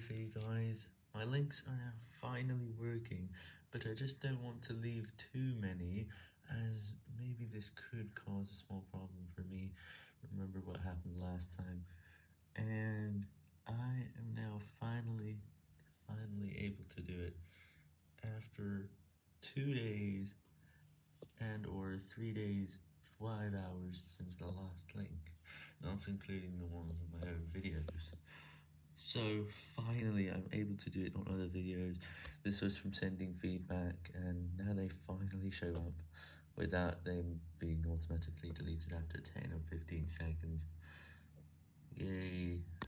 for you guys. My links are now finally working, but I just don't want to leave too many, as maybe this could cause a small problem for me. Remember what happened last time. And I am now finally, finally able to do it after two days and or three days, five hours since the last link, not including the ones on my own videos. So, finally, I'm able to do it on other videos. This was from sending feedback, and now they finally show up without them being automatically deleted after 10 or 15 seconds.